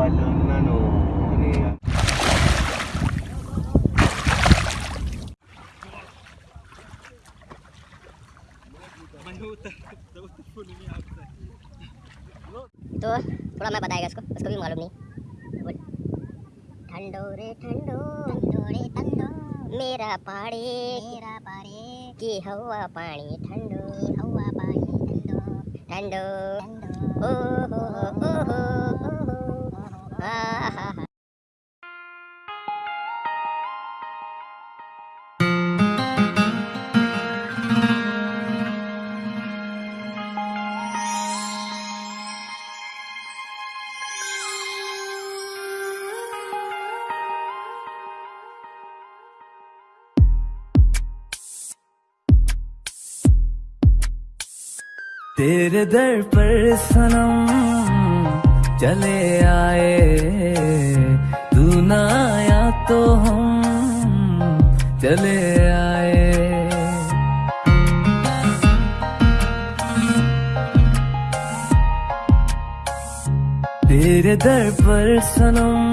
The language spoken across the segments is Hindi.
तो थोड़ा मैं बताएगा इसको उसको भी मालूम नहीं। ठंडो रे ठंडो ठंडो रे ठंडो। मेरा पाड़े। मेरा पाड़े। की हवा पानी ठंडो हवा पानी ठंडो। ठंडो। ओ तेरे दर पर सनम चले आए। तू ना आया तो हम चले आए। तेरे दर पर सनम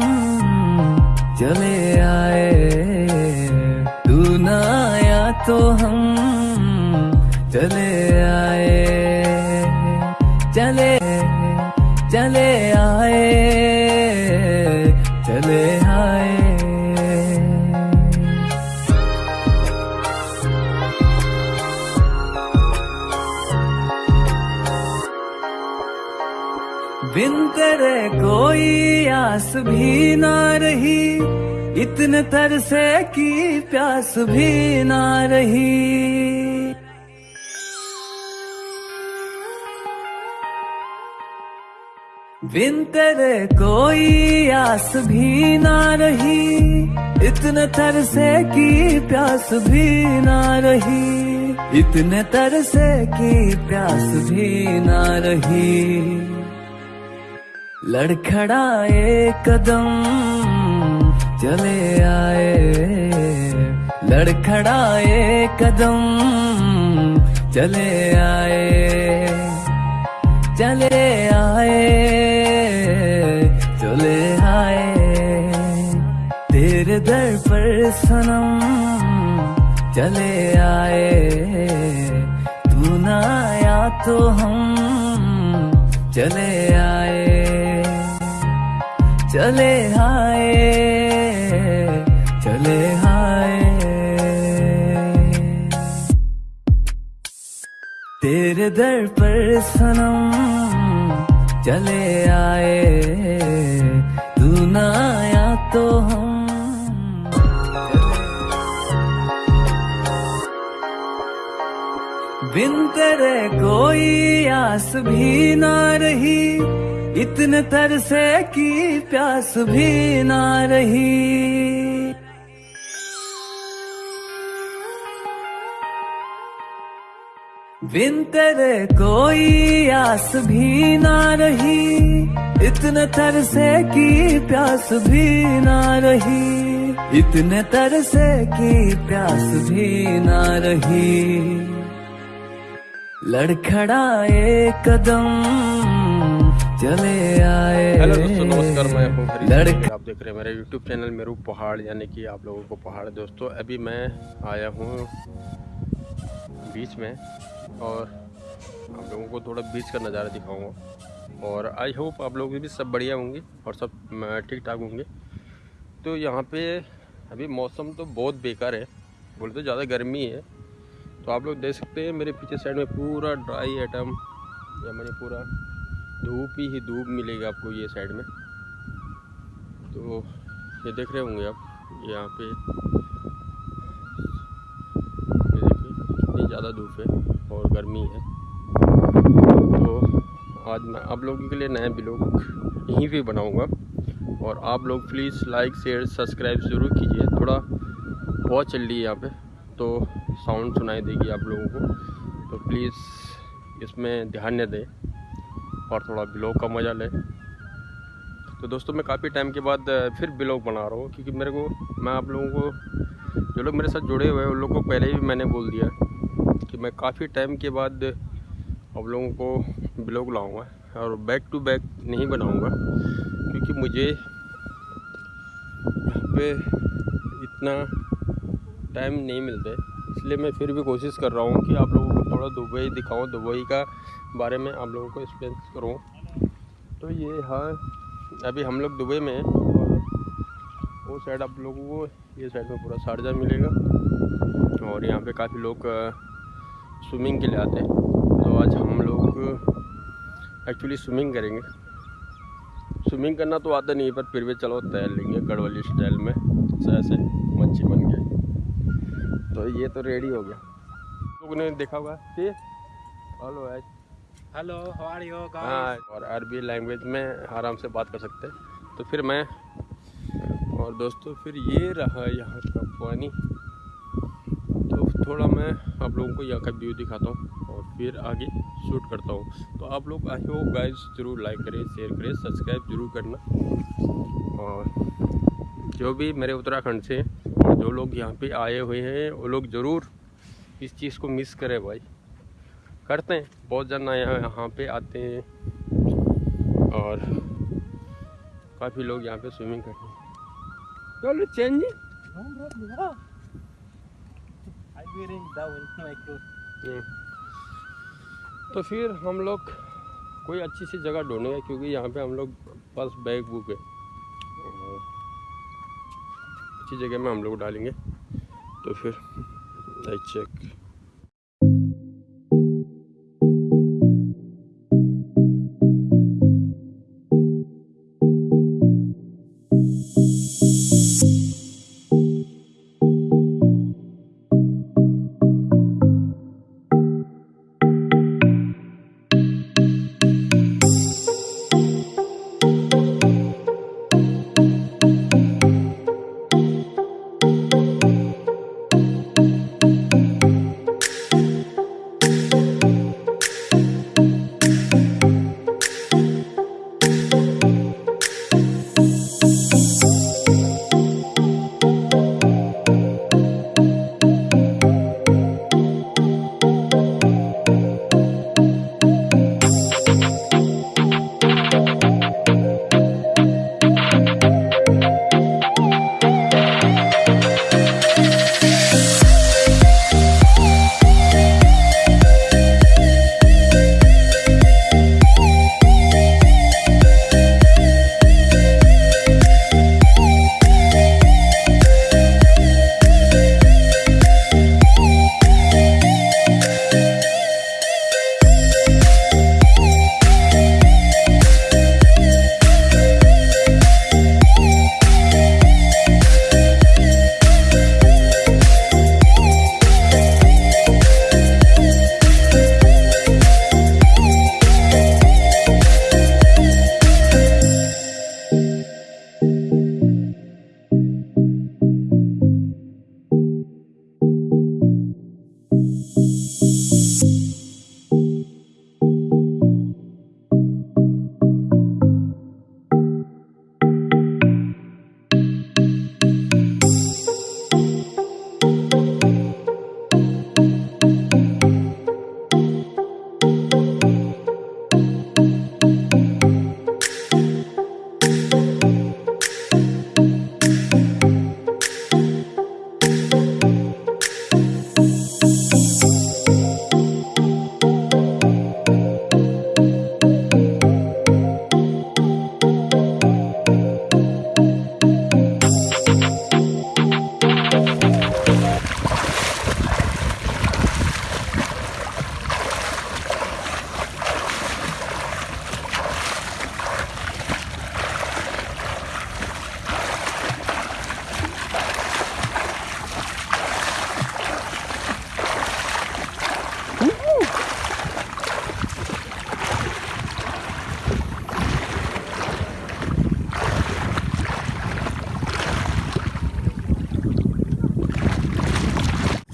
चले आए। तू ना आया तो हम चले आए। आस भी ना रही, इतने तरसे की प्यास भी ना रही। बिन तेरे कोई आस भी ना रही, इतने तरसे की प्यास भी ना रही, इतने तरसे की प्यास भी ना रही। लड़खड़ाए कदम चले आए। लड़खड़ाए कदम चले आए। चले आए चले आए। तेरे दर पर सनम चले आए। तू ना आया तो हम चले आए। चले आए चले आए तेरे दर पर सनम चले आए, तू ना आया तो हम बिन तेरे कोई आस भी ना रही, इतने तरसे की प्यास भी ना रही। बिन तेरे कोई आस भी ना रही, इतने तरसे की प्यास भी ना रही, इतने तरसे की प्यास भी ना रही। लड़खड़ाए कदम चले आए। हेलो दोस्तों नमस्कार मैं हूँ लड़का आप देख रहे हैं मेरे यूट्यूब चैनल मेरू पहाड़ यानी कि आप लोगों को पहाड़। दोस्तों अभी मैं आया हूँ बीच में और आप लोगों को थोड़ा बीच का नज़ारा दिखाऊँगा। और आई होप आप लोग भी सब बढ़िया होंगे और सब ठीक ठाक होंगे। तो यहाँ पे अभी मौसम तो बहुत बेकार है बोले तो ज़्यादा गर्मी है। तो आप लोग देख सकते हैं, मेरे पीछे साइड में पूरा ड्राई आइटम या मैंने पूरा धूप ही धूप मिलेगी आपको ये साइड में। तो ये देख रहे होंगे आप, यहाँ पे देखिए, कितनी ज़्यादा धूप है और गर्मी है। तो आज मैं आप लोगों के लिए नया ब्लॉग यहीं पे बनाऊँगा। और आप लोग प्लीज़ लाइक शेयर सब्सक्राइब ज़रूर कीजिए, थोड़ा बहुत चल रही है यहाँ पे। तो साउंड सुनाई देगी आप लोगों को। तो प्लीज़ इसमें ध्यान न दें और थोड़ा ब्लॉग का मज़ा लें। तो दोस्तों, मैं काफ़ी टाइम के बाद फिर ब्लॉग बना रहा हूँ क्योंकि मेरे को, मैं आप लोगों को, जो लोग मेरे साथ जुड़े हुए हैं, उन लोगों को पहले ही मैंने बोल दिया कि मैं काफ़ी टाइम के बाद आप लोगों को ब्लॉग लाऊँगा और बैक टू बैक नहीं बनाऊँगा क्योंकि मुझे पे इतना टाइम नहीं मिलता इसलिए मैं फिर भी कोशिश कर रहा हूँ कि आप लोगों को थोड़ा दुबई दिखाऊँ, दुबई का बारे में आप लोगों को एक्सप्लेन करूँ। तो ये हाँ अभी हम लोग दुबई में वो साइड आप लोगों को ये साइड में पूरा शारजा मिलेगा और यहाँ पे काफ़ी लोग स्विमिंग के लिए आते हैं। तो आज हम लोग एक्चुअली स्विमिंग करेंगे। स्विमिंग करना तो आता नहीं है, पर फिर भी चलो तैर लेंगे गढ़वाली स्टाइल में ऐसे तो ये तो रेडी हो गया। लोगों ने देखा होगा। सी। Hello H hello how you हाँ और अरबी लैंग्वेज में आराम से बात कर सकते हैं। तो फिर मैं और दोस्तों फिर ये रहा यहाँ का पानी। तो थोड़ा मैं आप लोगों को यहाँ का व्यू दिखाता हूँ और फिर आगे शूट करता हूँ। तो आप लोग आई हो गाइस ज़रूर लाइक करें शेयर करें सब्सक्राइब ज़रूर करना। और जो भी मेरे उत्तराखंड से जो लोग यहाँ पे आए हुए हैं वो लोग ज़रूर इस चीज़ को मिस करें भाई। करते हैं बहुत जन यहाँ यहाँ पे आते हैं और काफ़ी लोग यहाँ पे स्विमिंग करते हैं। चलो चेंज हम्म। तो फिर हम लोग कोई अच्छी सी जगह ढूंढेंगे क्योंकि यहाँ पे हम लोग बस बैग बुक है। अच्छी जगह में हम लोग डालेंगे। तो फिर लाइक चेक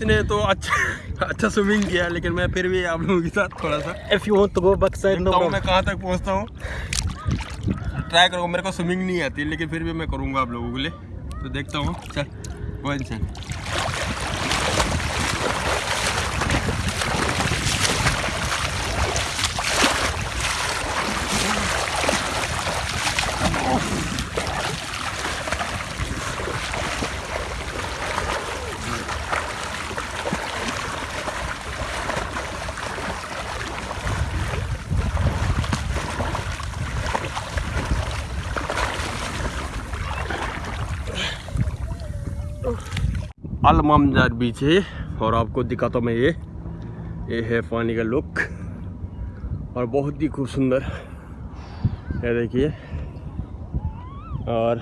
इसने तो अच्छा अच्छा स्विमिंग किया लेकिन मैं फिर भी आप लोगों के साथ थोड़ा सा if you want to go back side problem. मैं कहाँ तक पहुँचता हूँ। ट्राई करूँगा मेरे को स्विमिंग नहीं आती लेकिन फिर भी मैं करूँगा आप लोगों के लिए। तो देखता हूँ चल वन चल। अलमामजार बीच है। और आपको दिखाता हूँ मैं ये। ये है पानी का लुक और बहुत ही खूब सुंदर ये देखिए। और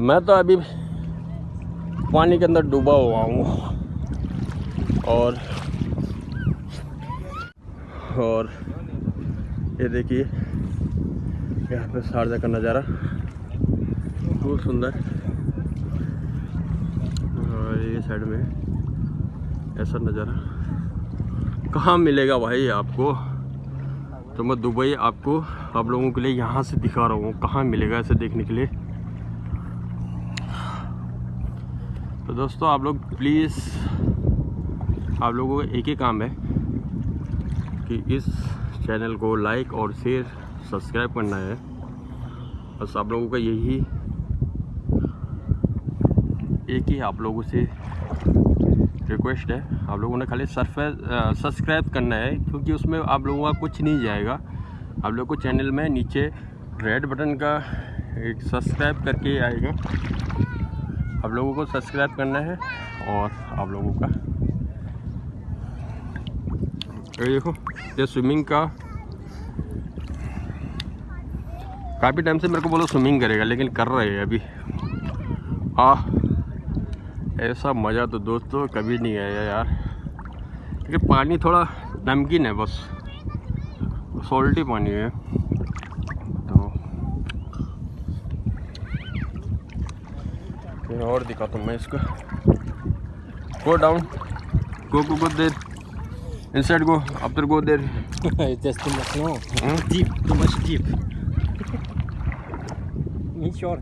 मैं तो अभी पानी के अंदर डूबा हुआ हूँ। और और ये देखिए। यहाँ पे शारजा का नज़ारा। खूब सुंदर और ये साइड में। ऐसा नज़ारा। कहाँ मिलेगा भाई आपको? तो मैं दुबई आपको आप लोगों के लिए यहाँ से दिखा रहा हूँ। कहाँ मिलेगा ऐसे देखने के लिए? तो दोस्तों, आप लोग प्लीज़ आप लोगों का एक ही काम है कि इस चैनल को लाइक और शेयर सब्सक्राइब करना है। बस आप लोगों का यही एक ही आप लोगों से रिक्वेस्ट है। आप लोगों ने खाली सब्सक्राइब करना है, क्योंकि उसमें आप लोगों का कुछ नहीं जाएगा। आप लोग को चैनल में नीचे रेड बटन का एक सब्सक्राइब करके आएगा। आप लोगों को सब्सक्राइब करना है और आप लोगों का ये देखो, ये स्विमिंग का काफ़ी टाइम से मेरे को बोलो स्विमिंग करेगा, लेकिन कर रहे हैं अभी। आ ऐसा मज़ा तो दोस्तों कभी नहीं आया यार। क्योंकि पानी थोड़ा नमकीन है बस। सॉल्टी पानी है। तो और दिखाता हूँ मैं इसको। Go down go go go there in side go after go there deep too much deep short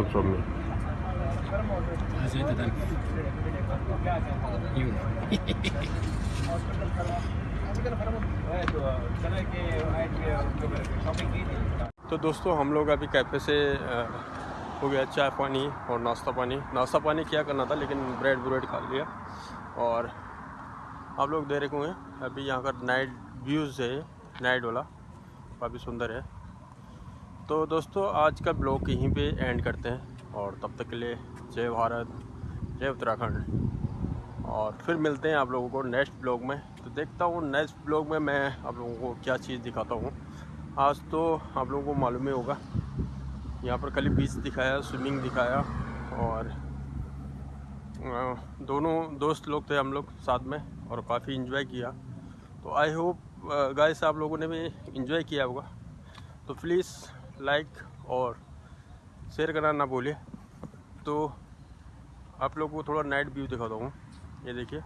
also me. तो दोस्तों, हम लोग अभी कैफ़े से हो गया चाय पानी और नाश्ता पानी। नाश्ता पानी क्या करना था, लेकिन ब्रेड ब्रेड खा लिया। और आप लोग दे रहे होंगे, अभी यहाँ का नाइट व्यूज़ है नाइट वाला। काफ़ी सुंदर है। तो दोस्तों, आज का ब्लॉग यहीं पे एंड करते हैं और तब तक के लिए जय भारत, जय उत्तराखंड। और फिर मिलते हैं आप लोगों को नेक्स्ट ब्लॉग में। तो देखता हूँ नेक्स्ट ब्लॉग में मैं आप लोगों को क्या चीज़ दिखाता हूँ। आज तो आप लोगों को मालूम ही होगा, यहाँ पर खाली बीच दिखाया स्विमिंग दिखाया और दोनों दोस्त लोग थे हम लोग साथ में और काफ़ी इन्जॉय किया। तो आई होप गाइस आप लोगों ने भी इन्जॉय किया होगा। तो प्लीज़ लाइक और शेयर करना ना भूलिए। तो आप लोग को थोड़ा नाइट व्यू दिखाता हूँ। ये देखिए,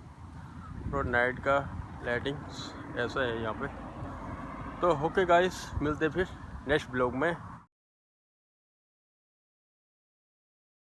थोड़ा नाइट का लाइटिंग ऐसा है यहाँ पे। तो ओके गाइस मिलते फिर नेक्स्ट ब्लॉग में।